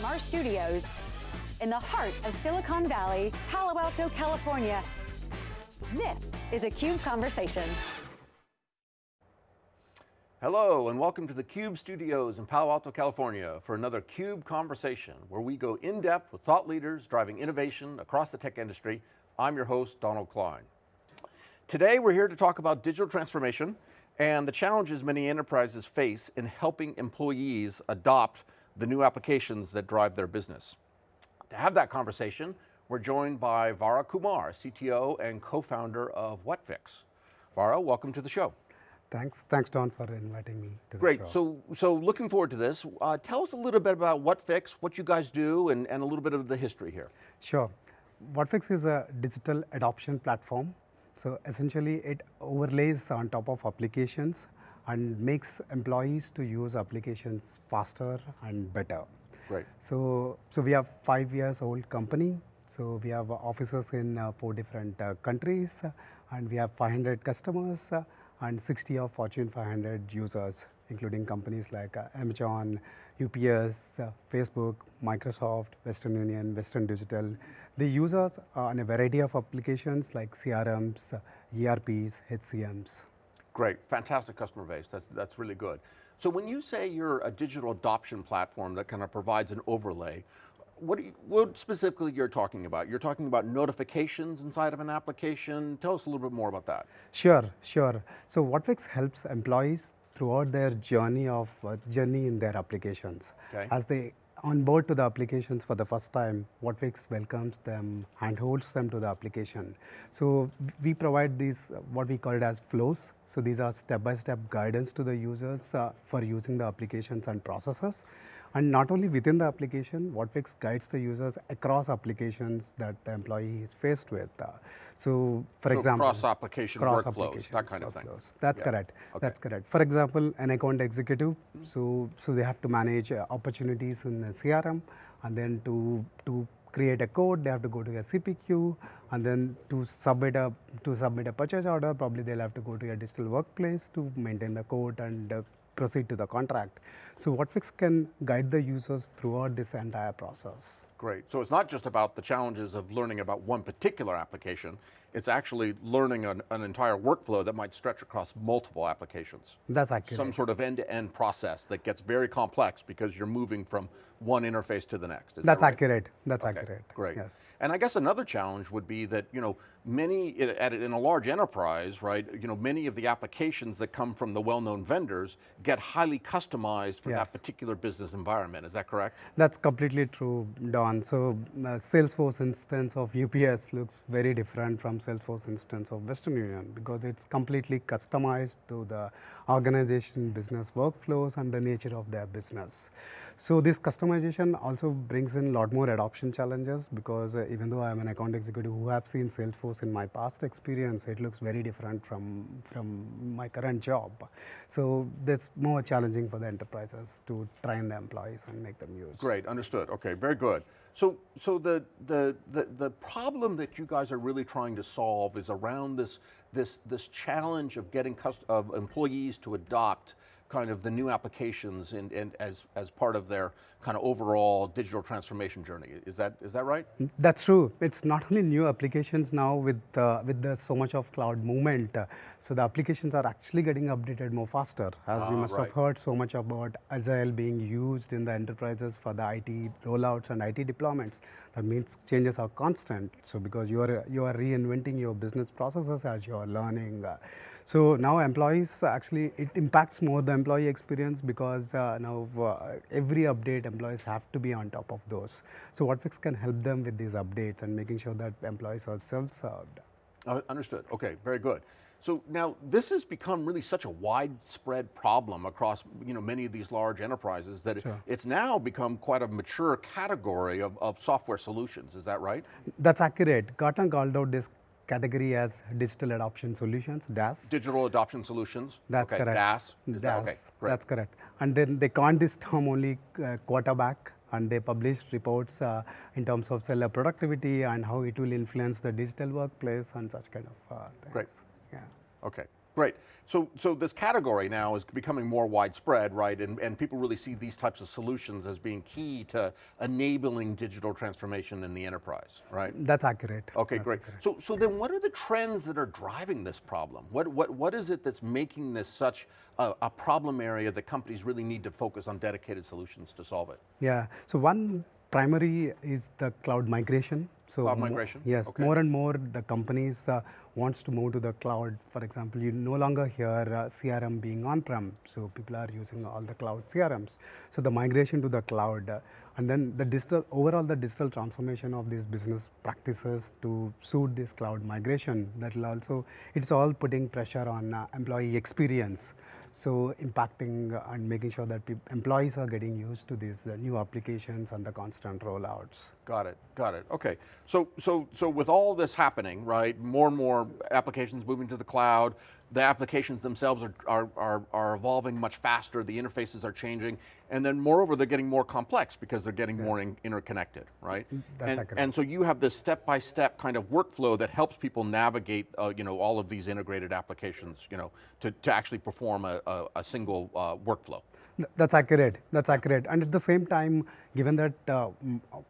from our studios in the heart of Silicon Valley, Palo Alto, California. This is a CUBE Conversation. Hello and welcome to the CUBE studios in Palo Alto, California for another CUBE Conversation where we go in depth with thought leaders driving innovation across the tech industry. I'm your host, Donald Klein. Today we're here to talk about digital transformation and the challenges many enterprises face in helping employees adopt the new applications that drive their business. To have that conversation, we're joined by Vara Kumar, CTO and co-founder of Whatfix. Vara, welcome to the show. Thanks, thanks Don for inviting me to Great, the show. so, so looking forward to this. Uh, tell us a little bit about Whatfix, what you guys do, and, and a little bit of the history here. Sure. Whatfix is a digital adoption platform so essentially it overlays on top of applications and makes employees to use applications faster and better. Right. So, so we have five years old company. So we have offices in uh, four different uh, countries uh, and we have 500 customers uh, and 60 of Fortune 500 users, including companies like uh, Amazon, UPS, Facebook, Microsoft, Western Union, Western Digital. They use us on a variety of applications like CRMs, ERPs, HCMs. Great, fantastic customer base, that's, that's really good. So when you say you're a digital adoption platform that kind of provides an overlay, what, you, what specifically you're talking about? You're talking about notifications inside of an application. Tell us a little bit more about that. Sure, sure. So Whatfix helps employees throughout their journey of uh, journey in their applications. Okay. As they onboard to the applications for the first time, Whatfix welcomes them, and holds them to the application. So we provide these, what we call it as flows. So these are step-by-step -step guidance to the users uh, for using the applications and processes. And not only within the application, Whatfix guides the users across applications that the employee is faced with. Uh, so for so example- cross-application cross workflows, that kind of thing. That's yeah. correct, okay. that's correct. For example, an account executive, so, so they have to manage uh, opportunities in the CRM and then to, to create a code, they have to go to a CPQ, and then to submit a to submit a purchase order, probably they'll have to go to a digital workplace to maintain the code and uh, proceed to the contract. So Whatfix can guide the users throughout this entire process. Great, so it's not just about the challenges of learning about one particular application, it's actually learning an, an entire workflow that might stretch across multiple applications. That's accurate. Some sort of end-to-end -end process that gets very complex because you're moving from one interface to the next. Is That's that right? accurate, that's okay, accurate. Great, yes. and I guess another challenge would be that, you know, many, in a large enterprise, right, you know, many of the applications that come from the well-known vendors get highly customized for yes. that particular business environment, is that correct? That's completely true, Don. So uh, Salesforce instance of UPS looks very different from Salesforce instance of Western Union because it's completely customized to the organization business workflows and the nature of their business. So this customization also brings in a lot more adoption challenges because uh, even though I'm an account executive who have seen Salesforce in my past experience, it looks very different from, from my current job. So that's more challenging for the enterprises to train the employees and make them use. Great, understood, okay, very good. So, so the, the, the, the, problem that you guys are really trying to solve is around this, this, this challenge of getting of employees to adopt kind of the new applications and, and as, as part of their kind of overall digital transformation journey. Is that, is that right? That's true. It's not only new applications now with, uh, with the, so much of cloud movement. Uh, so the applications are actually getting updated more faster. As you ah, must right. have heard so much about Agile being used in the enterprises for the IT rollouts and IT deployments. That means changes are constant. So because you are, you are reinventing your business processes as you are learning. Uh, so now employees actually, it impacts more the employee experience because uh, now uh, every update employees have to be on top of those. So Whatfix can help them with these updates and making sure that employees are self-served. Uh, understood, okay, very good. So now this has become really such a widespread problem across you know, many of these large enterprises that sure. it's now become quite a mature category of, of software solutions, is that right? That's accurate. Gartner called out this category as digital adoption solutions, DAS. Digital adoption solutions. That's okay. correct. DAS. Is DAS. That, okay, great. That's correct. And then they coined this term only uh, quarterback and they published reports uh, in terms of seller productivity and how it will influence the digital workplace and such kind of uh, things. Great. Yeah. Okay. Great. So, so this category now is becoming more widespread, right? And, and people really see these types of solutions as being key to enabling digital transformation in the enterprise, right? That's accurate. Okay, That's great. accurate. So, so then what are the trends that are driving this problem? What, what, what is it that's making this such a, a problem area that companies really need to focus on dedicated solutions to solve it? Yeah. So one primary is the cloud migration. So Cloud migration, yes, okay. more and more the companies uh, wants to move to the cloud. For example, you no longer hear uh, CRM being on-prem, so people are using all the cloud CRMs. So the migration to the cloud, uh, and then the digital overall the digital transformation of these business practices to suit this cloud migration. That will also it's all putting pressure on uh, employee experience. So impacting and making sure that employees are getting used to these uh, new applications and the constant rollouts. Got it, got it, okay. So, so, so with all this happening, right, more and more applications moving to the cloud, the applications themselves are, are, are, are evolving much faster, the interfaces are changing, and then moreover, they're getting more complex because they're getting more in, interconnected, right? That's and, accurate. and so you have this step-by-step kind of workflow that helps people navigate, uh, you know, all of these integrated applications, you know, to, to actually perform a, a, a single uh, workflow. That's accurate. That's accurate. And at the same time, given that uh,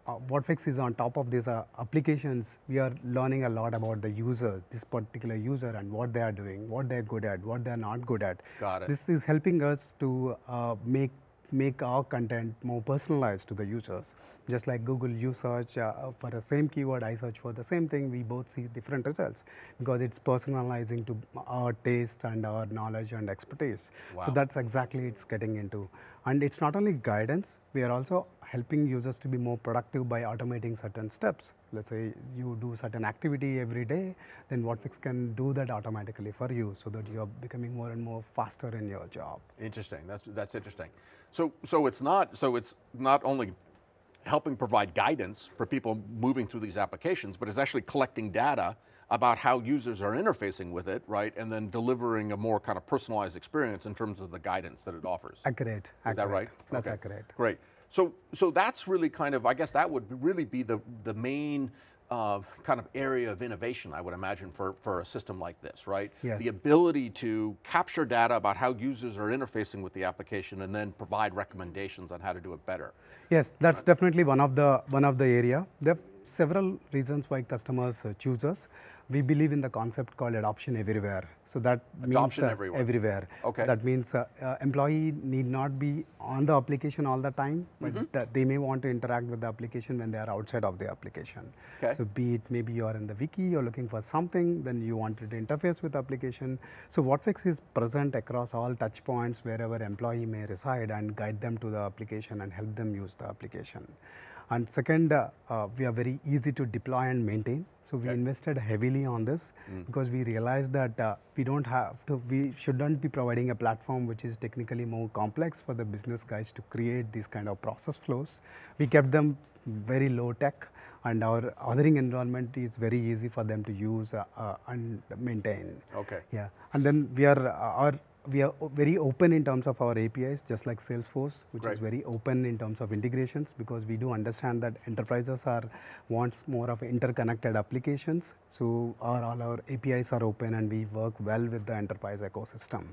uh, is on top of these uh, applications, we are learning a lot about the user, this particular user, and what they are doing, what they're good at, what they're not good at. Got it. This is helping us to uh, make make our content more personalized to the users. Just like Google, you search uh, for the same keyword, I search for the same thing, we both see different results because it's personalizing to our taste and our knowledge and expertise. Wow. So that's exactly it's getting into. And it's not only guidance, we are also helping users to be more productive by automating certain steps. Let's say you do certain activity every day, then WhatFix can do that automatically for you so that you're becoming more and more faster in your job. Interesting. That's that's interesting. So so it's not so it's not only helping provide guidance for people moving through these applications, but it's actually collecting data about how users are interfacing with it, right? And then delivering a more kind of personalized experience in terms of the guidance that it offers. Accurate. Is that right? That's Okay. accurate. Great. So, so that's really kind of, I guess that would really be the, the main uh, kind of area of innovation, I would imagine, for, for a system like this, right? Yes. The ability to capture data about how users are interfacing with the application and then provide recommendations on how to do it better. Yes, that's definitely one of the one of the area. Several reasons why customers uh, choose us. We believe in the concept called adoption everywhere. So that Adoption means uh, everywhere. everywhere. Okay. That means uh, employee need not be on the application all the time, but Mm-hmm. that they may want to interact with the application when they are outside of the application. Okay. So be it maybe you are in the wiki, you're looking for something, then you wanted to interface with the application. So WhatFix is present across all touch points wherever employee may reside and guide them to the application and help them use the application. And second, uh, uh, we are very easy to deploy and maintain. So we Okay. invested heavily on this because we realized that uh, we don't have to, we shouldn't be providing a platform which is technically more complex for the business guys to create these kind of process flows. We kept them very low tech and our authoring environment is very easy for them to use uh, uh, and maintain. Okay. Yeah, and then we are uh, our we are very open in terms of our APIs, just like Salesforce, which Great. is very open in terms of integrations because we do understand that enterprises are wants more of interconnected applications. So our all our APIs are open and we work well with the enterprise ecosystem.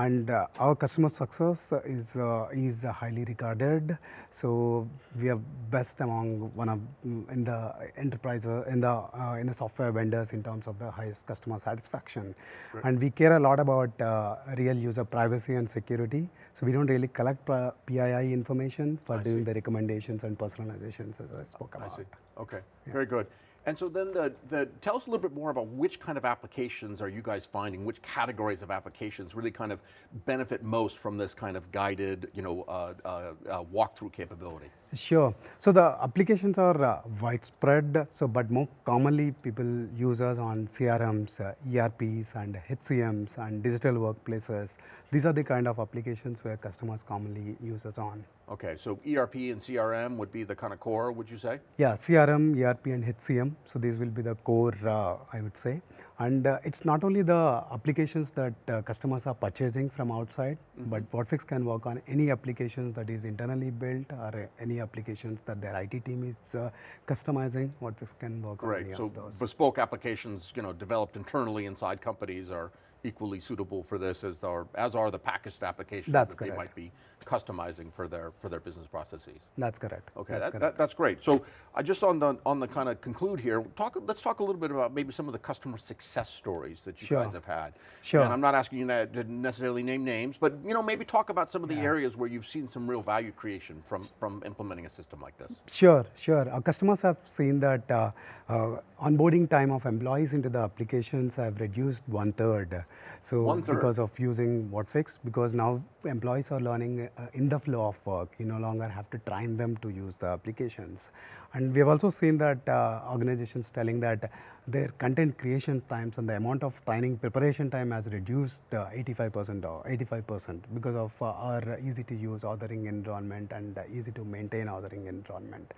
And uh, our customer success is uh, is highly regarded. So we are best among one of mm, in the enterprise uh, in the uh, in the software vendors in terms of the highest customer satisfaction. And we care a lot about uh, real user privacy and security. So we don't really collect PII information for I doing see. the recommendations and personalizations as I spoke about. I see. Okay, very good. And so then the, the, tell us a little bit more about which kind of applications are you guys finding, which categories of applications really kind of benefit most from this kind of guided, you know, uh, uh, uh, walkthrough capability? Sure. So the applications are uh, widespread. So, but more commonly, people use us on CRMs, uh, ERPs, and HCMs, and digital workplaces. These are the kind of applications where customers commonly use us on. Okay, so ERP and CRM would be the kind of core, would you say? Yeah, CRM, ERP, and HCM. So these will be the core, uh, I would say. And uh, it's not only the applications that uh, customers are purchasing from outside, but WhatFix can work on any applications that is internally built or uh, any applications that their IT team is uh, customizing. WhatFix can work on Great, any so of those. bespoke applications, you know, developed internally inside companies are, equally suitable for this as are, as are the packaged applications That's that they might be customizing for their, for their business processes. That's correct. Okay, That's that, correct. that, that's great. So I just on the on the kind of conclude here. Talk. Let's talk a little bit about maybe some of the customer success stories that you Sure. guys have had. Sure. And I'm not asking you to necessarily name names, but you know maybe talk about some of the areas where you've seen some real value creation from from implementing a system like this. Sure, sure. Our customers have seen that uh, uh, onboarding time of employees into the applications have reduced one third. So because of using WhatFix, because now employees are learning uh, in the flow of work. You no longer have to train them to use the applications. And we have also seen that uh, organizations telling that their content creation times and the amount of training preparation time has reduced uh, 85% or 85% because of uh, our easy to use authoring environment and uh, easy to maintain authoring environment.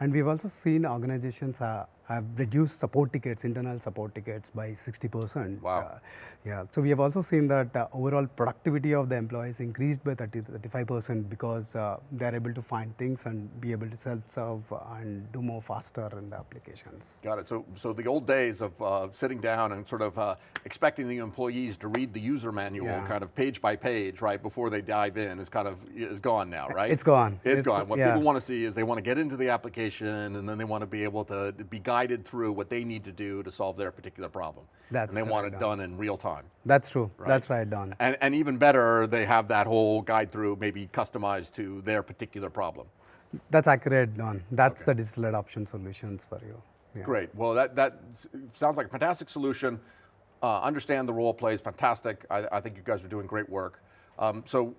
And we've also seen organizations uh, have reduced support tickets, internal support tickets by 60%. Wow. Uh, yeah, so we have also seen that uh, overall productivity of the employees increased by 30 35% because uh, they are able to find things and be able to self-serve and do more faster in the applications. Got it. So so the old days of uh, sitting down and sort of uh, expecting the employees to read the user manual, Yeah. kind of page by page, right before they dive in, is kind of is gone now, right? It's gone. It's It's- gone. What yeah. people want to see is they want to get into the application and then they want to be able to be guided through what they need to do to solve their particular problem. That's and they want it correct, done in real time. That's true. Right. That's right, Don. And, and even better, they have that whole guide through maybe customized to their particular problem. That's accurate, Don. That's Okay. the digital adoption solutions for you. Yeah. Great. Well, that, that sounds like a fantastic solution. Uh, understand the role plays, fantastic. I, I think you guys are doing great work. Um, so,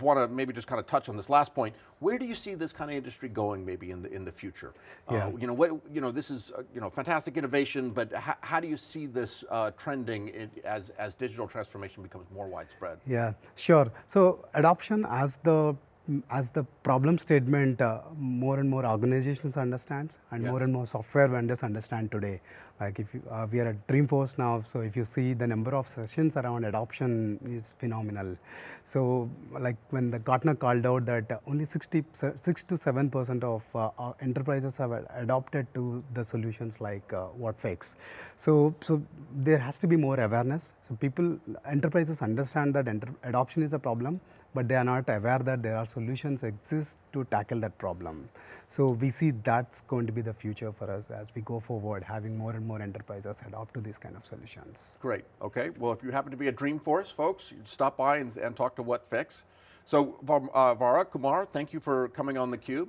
want to maybe just kind of touch on this last point. Where do you see this kind of industry going, maybe in the in the future? Uh, Yeah. you know, what you know, this is uh, you know fantastic innovation, but how, how do you see this uh, trending in, as as digital transformation becomes more widespread? Yeah, sure. So adoption as the as the problem statement uh, more and more organizations understand and Yes. more and more software vendors understand today. Like if you, uh, we are at Dreamforce now, so if you see the number of sessions around adoption is phenomenal. So like when the Gartner called out that only 60, 6 to 7 percent of uh, enterprises have adopted to the solutions like uh, WhatFix. So so there has to be more awareness. So people enterprises understand that enter- adoption is a problem, but they are not aware that there are solutions exist to tackle that problem. So we see that's going to be the future for us as we go forward, having more and more enterprises adopt to these kind of solutions. Great. Okay. Well, if you happen to be at Dreamforce, folks, stop by and, and talk to WhatFix. So, uh, Vara Kumar, thank you for coming on theCUBE.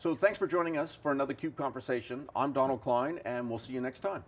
So, thanks for joining us for another CUBE conversation. I'm Donald Klein, and we'll see you next time.